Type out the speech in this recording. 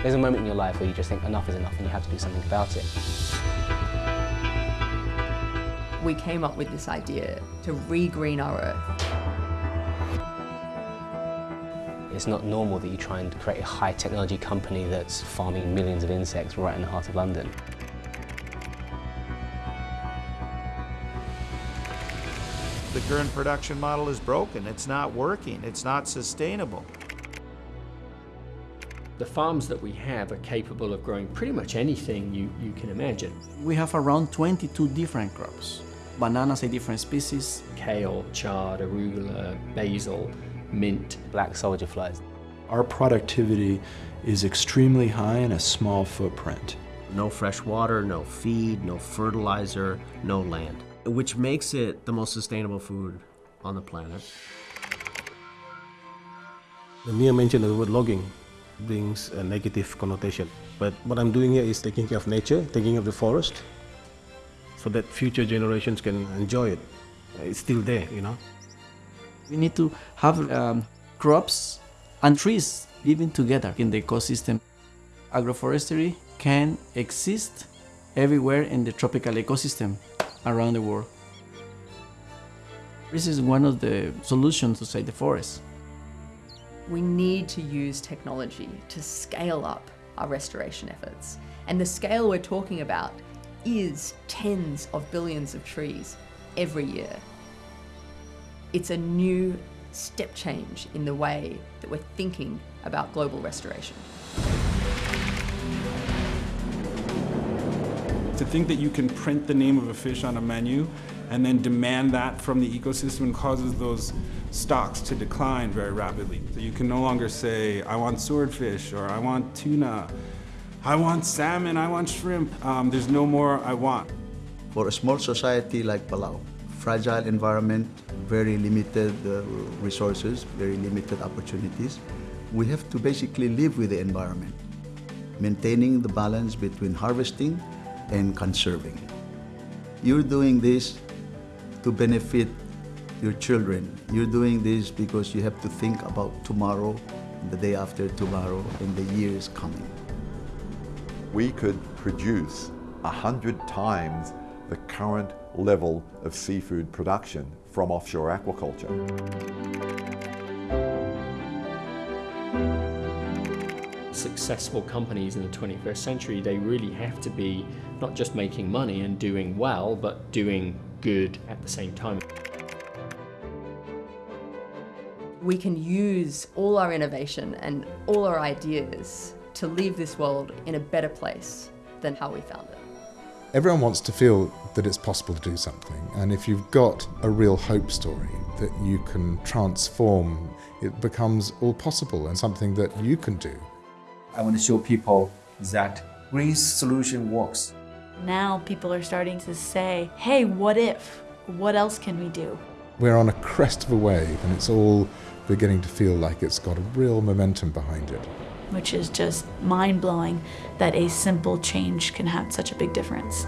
There's a moment in your life where you just think enough is enough and you have to do something about it. We came up with this idea to re-green our earth. It's not normal that you try and create a high technology company that's farming millions of insects right in the heart of London. The current production model is broken. It's not working. It's not sustainable. The farms that we have are capable of growing pretty much anything you, you can imagine. We have around 22 different crops. Bananas, a different species. Kale, chard, arugula, basil, mint. Black soldier flies. Our productivity is extremely high in a small footprint. No fresh water, no feed, no fertilizer, no land, which makes it the most sustainable food on the planet. The mere mention of the word logging brings a negative connotation. But what I'm doing here is taking care of nature, taking care of the forest, so that future generations can enjoy it. It's still there, you know. We need to have um, crops and trees living together in the ecosystem. Agroforestry can exist everywhere in the tropical ecosystem around the world. This is one of the solutions to save the forest. We need to use technology to scale up our restoration efforts. And the scale we're talking about is tens of billions of trees every year. It's a new step change in the way that we're thinking about global restoration. To think that you can print the name of a fish on a menu and then demand that from the ecosystem causes those stocks to decline very rapidly. So you can no longer say, I want swordfish or I want tuna, I want salmon, I want shrimp. Um, there's no more I want. For a small society like Palau, fragile environment, very limited uh, resources, very limited opportunities, we have to basically live with the environment, maintaining the balance between harvesting and conserving. You're doing this to benefit your children. You're doing this because you have to think about tomorrow, the day after tomorrow, and the years coming. We could produce a hundred times the current level of seafood production from offshore aquaculture. Successful companies in the 21st century, they really have to be not just making money and doing well, but doing good at the same time. We can use all our innovation and all our ideas to leave this world in a better place than how we found it. Everyone wants to feel that it's possible to do something, and if you've got a real hope story that you can transform, it becomes all possible and something that you can do. I want to show people that green solution works. Now people are starting to say, hey, what if? What else can we do? We're on a crest of a wave and it's all beginning to feel like it's got a real momentum behind it. Which is just mind blowing that a simple change can have such a big difference.